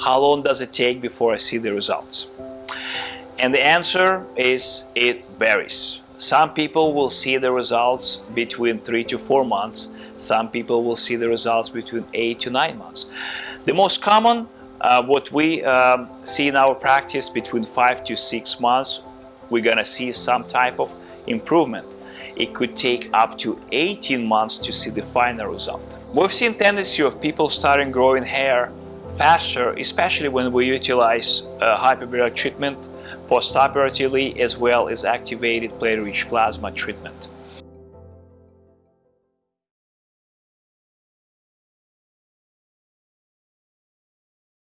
how long does it take before I see the results? And the answer is it varies. Some people will see the results between three to four months. Some people will see the results between eight to nine months. The most common, uh, what we um, see in our practice between five to six months, we're gonna see some type of improvement. It could take up to 18 months to see the final result. We've seen tendency of people starting growing hair faster, especially when we utilize uh, hyperbaric treatment postoperatively as well as activated platelet-rich plasma treatment.